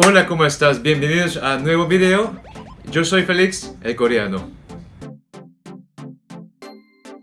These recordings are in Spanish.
Hola, ¿cómo estás? Bienvenidos a un nuevo video. Yo soy Félix, el coreano.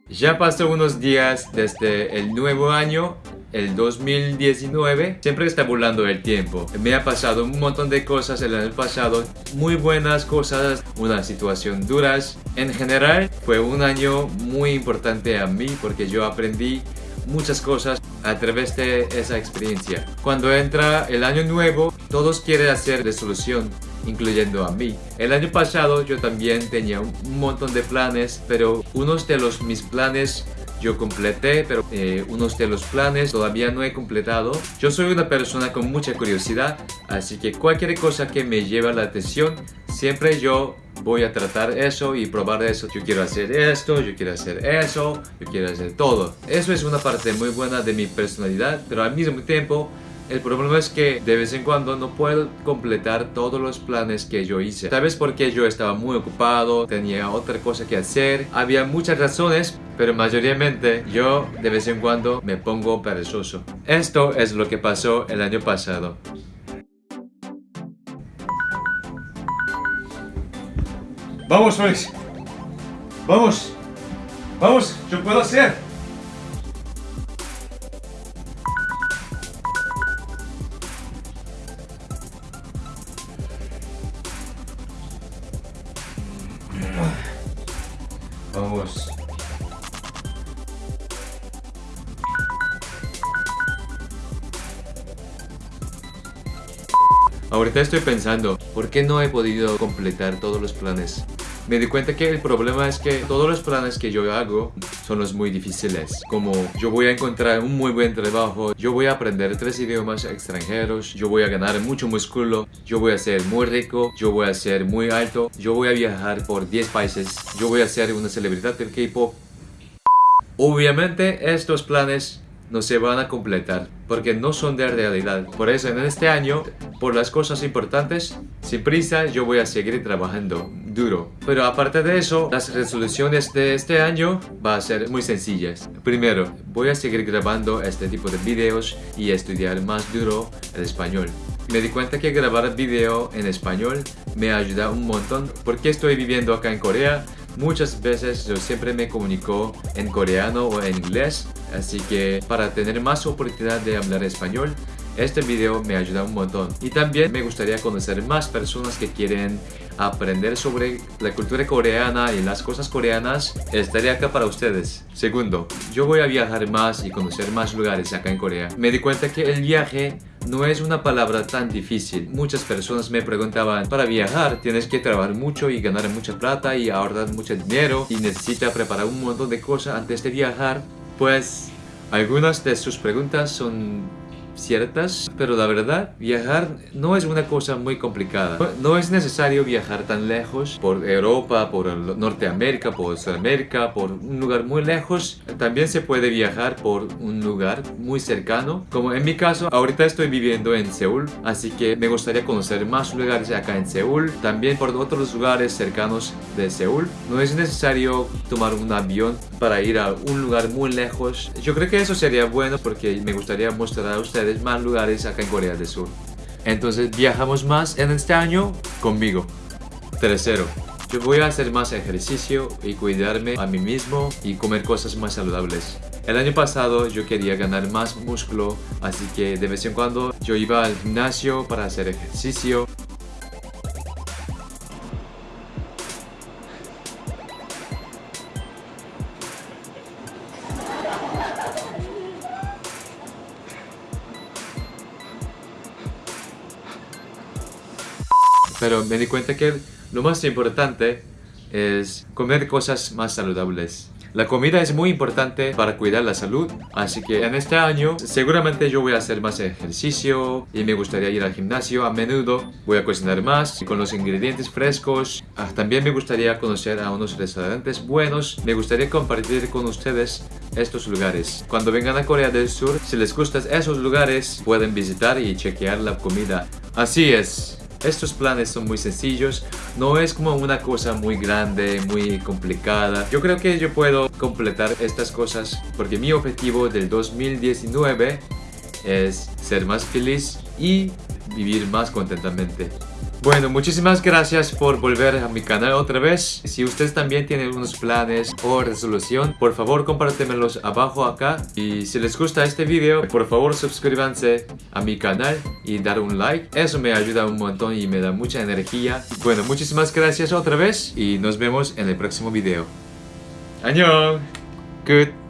Ya pasó unos días desde el nuevo año, el 2019. Siempre está volando el tiempo. Me ha pasado un montón de cosas el año pasado, muy buenas cosas, una situación duras. En general, fue un año muy importante a mí porque yo aprendí muchas cosas a través de esa experiencia. Cuando entra el año nuevo, todos quieren hacer resolución, incluyendo a mí. El año pasado yo también tenía un montón de planes, pero unos de los mis planes yo completé, pero eh, unos de los planes todavía no he completado. Yo soy una persona con mucha curiosidad, así que cualquier cosa que me lleve la atención, siempre yo voy a tratar eso y probar eso. Yo quiero hacer esto, yo quiero hacer eso, yo quiero hacer todo. Eso es una parte muy buena de mi personalidad, pero al mismo tiempo el problema es que de vez en cuando no puedo completar todos los planes que yo hice. ¿Sabes por qué yo estaba muy ocupado? Tenía otra cosa que hacer. Había muchas razones, pero mayoritariamente yo de vez en cuando me pongo perezoso. Esto es lo que pasó el año pasado. Vamos, Felix. Vamos. Vamos, yo puedo hacer. Vamos. Ahorita estoy pensando, ¿por qué no he podido completar todos los planes? Me di cuenta que el problema es que todos los planes que yo hago son los muy difíciles. Como yo voy a encontrar un muy buen trabajo, yo voy a aprender tres idiomas extranjeros, yo voy a ganar mucho músculo, yo voy a ser muy rico, yo voy a ser muy alto, yo voy a viajar por 10 países, yo voy a ser una celebridad del K-pop. Obviamente estos planes no se van a completar porque no son de realidad. Por eso en este año, por las cosas importantes, sin prisa yo voy a seguir trabajando duro. Pero aparte de eso, las resoluciones de este año van a ser muy sencillas. Primero, voy a seguir grabando este tipo de videos y estudiar más duro el español. Me di cuenta que grabar video en español me ayuda un montón porque estoy viviendo acá en Corea Muchas veces yo siempre me comunico en coreano o en inglés, así que para tener más oportunidad de hablar español, este video me ayuda un montón. Y también me gustaría conocer más personas que quieren aprender sobre la cultura coreana y las cosas coreanas. Estaré acá para ustedes. Segundo, yo voy a viajar más y conocer más lugares acá en Corea. Me di cuenta que el viaje no es una palabra tan difícil. Muchas personas me preguntaban, para viajar tienes que trabajar mucho y ganar mucha plata y ahorrar mucho dinero y necesitas preparar un montón de cosas antes de viajar. Pues algunas de sus preguntas son ciertas, pero la verdad, viajar no es una cosa muy complicada. No, es necesario viajar tan lejos por Europa, por Norteamérica, por Sudamérica, por un lugar muy lejos. También se puede viajar por un lugar muy cercano. Como en mi caso, ahorita estoy viviendo en Seúl, así que me gustaría conocer más lugares acá en Seúl. También por otros lugares cercanos de Seúl. No es necesario tomar un avión para ir a un lugar muy lejos. Yo creo que eso sería bueno porque me gustaría mostrar a ustedes más lugares acá en Corea del Sur. Entonces viajamos más en este año conmigo. Tercero, yo voy a hacer más ejercicio y cuidarme a mí mismo y comer cosas más saludables. El año pasado yo quería ganar más músculo, así que de vez en cuando yo iba al gimnasio para hacer ejercicio Pero me di cuenta que lo más importante es comer cosas más saludables. La comida es muy importante para cuidar la salud, así que en este año seguramente yo voy a hacer más ejercicio y me gustaría ir al gimnasio a menudo. Voy a cocinar más con los ingredientes frescos. Ah, también me gustaría conocer a unos restaurantes buenos. Me gustaría compartir con ustedes estos lugares. Cuando vengan a Corea del Sur, si les gustan esos lugares, pueden visitar y chequear la comida. Así es. Estos planes son muy sencillos, no es como una cosa muy grande, muy complicada. Yo creo que yo puedo completar estas cosas porque mi objetivo del 2019 es ser más feliz y vivir más contentamente. Bueno, muchísimas gracias por volver a mi canal otra vez. Si ustedes también tienen unos planes o resolución, por favor compártemelos abajo acá. Y si les gusta este video, por favor suscríbanse a mi canal y dar un like. Eso me ayuda un montón y me da mucha energía. Bueno, muchísimas gracias otra vez y nos vemos en el próximo video. ¡Añón! Good.